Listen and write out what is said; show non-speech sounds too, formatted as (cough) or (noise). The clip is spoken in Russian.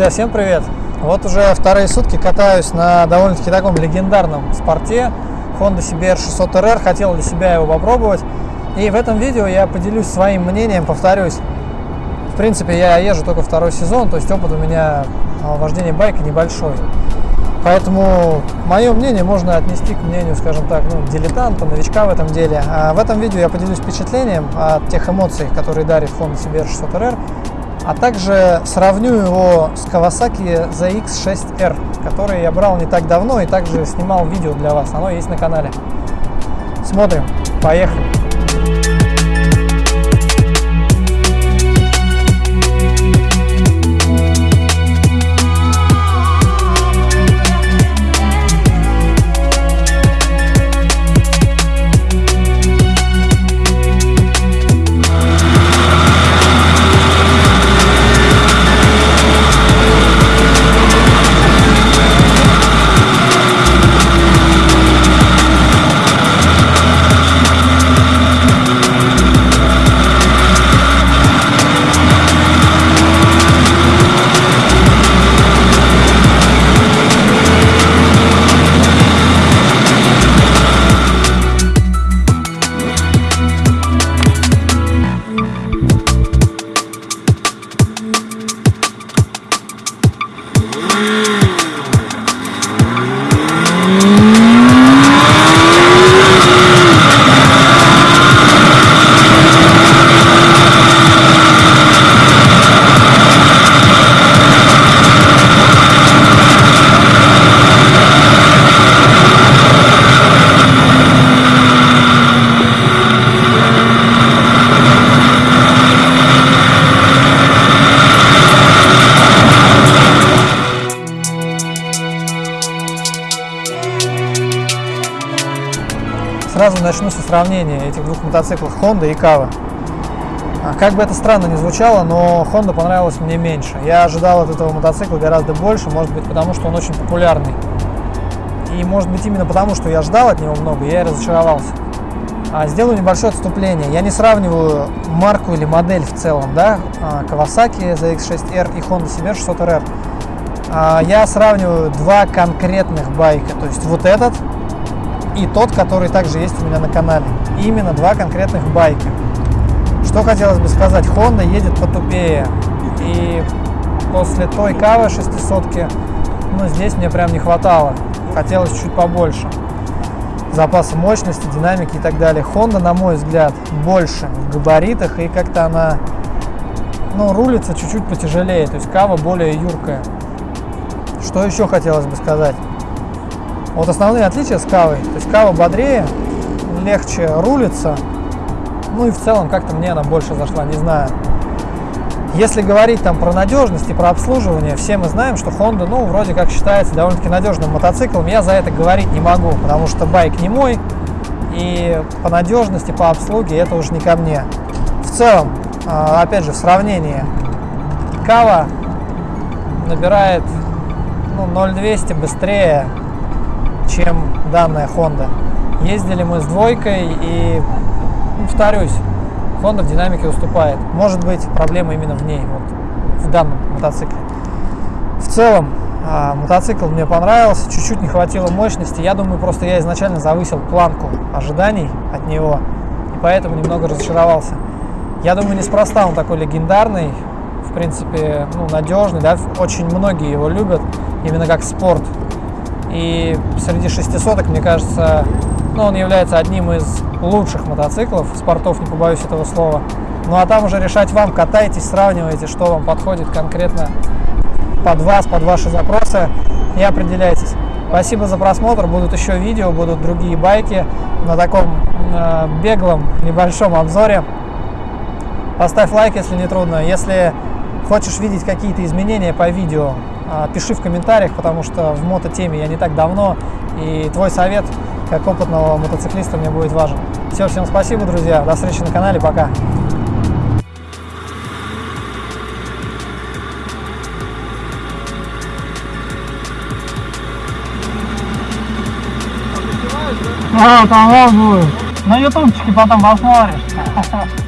Друзья, всем привет! Вот уже вторые сутки катаюсь на довольно-таки таком легендарном спорте Honda CBR 600RR, хотел для себя его попробовать. И в этом видео я поделюсь своим мнением, повторюсь. В принципе, я езжу только второй сезон, то есть опыт у меня вождения байка небольшой. Поэтому мое мнение можно отнести к мнению, скажем так, ну, дилетанта, новичка в этом деле. А в этом видео я поделюсь впечатлением от тех эмоций, которые дарит Honda CBR 600RR а также сравню его с Kawasaki ZX6R, который я брал не так давно и также снимал видео для вас. Оно есть на канале. Смотрим. Поехали. Сразу начну со сравнения этих двух мотоциклов Honda и Kava. А, как бы это странно ни звучало, но Honda понравилась мне меньше. Я ожидал от этого мотоцикла гораздо больше, может быть потому, что он очень популярный. И может быть именно потому, что я ждал от него много, я и разочаровался. А, сделаю небольшое отступление. Я не сравниваю марку или модель в целом, да, а, Kawasaki ZX6R и Honda CBR 600RR. Я сравниваю два конкретных байка, то есть вот этот и тот, который также есть у меня на канале. Именно два конкретных байка. Что хотелось бы сказать, Honda едет потупее. И после той кавы 600 ну, здесь мне прям не хватало. Хотелось чуть побольше. Запаса мощности, динамики и так далее. Honda, на мой взгляд, больше в габаритах и как-то она, ну, рулится чуть-чуть потяжелее. То есть кава более юркая. Что еще хотелось бы сказать? Вот основные отличия с кавой. То есть кава бодрее, легче рулится. Ну и в целом как-то мне она больше зашла, не знаю. Если говорить там про надежность и про обслуживание, все мы знаем, что Honda, ну, вроде как считается довольно-таки надежным мотоциклом. Я за это говорить не могу, потому что байк не мой. И по надежности, по обслуге это уже не ко мне. В целом, а, опять же, в сравнении, Кава набирает ну, 0,200 быстрее чем данная Honda. Ездили мы с двойкой и, ну, повторюсь, Honda в динамике уступает. Может быть, проблема именно в ней, вот, в данном мотоцикле. В целом, а, мотоцикл мне понравился, чуть-чуть не хватило мощности. Я думаю, просто я изначально завысил планку ожиданий от него, и поэтому немного разочаровался. Я думаю, неспроста он такой легендарный, в принципе, ну, надежный, да, очень многие его любят, именно как спорт. И среди шестисоток, мне кажется, ну, он является одним из лучших мотоциклов, спортов, не побоюсь этого слова. Ну а там уже решать вам, катайтесь, сравнивайте, что вам подходит конкретно под вас, под ваши запросы и определяйтесь. Спасибо за просмотр, будут еще видео, будут другие байки на таком э, беглом небольшом обзоре. Поставь лайк, если не трудно. Если хочешь видеть какие-то изменения по видео, пиши в комментариях, потому что в мототеме я не так давно, и твой совет как опытного мотоциклиста мне будет важен. Все, всем спасибо, друзья, до встречи на канале, пока! А, там будет. На ютубчике потом посмотришь. (laughs)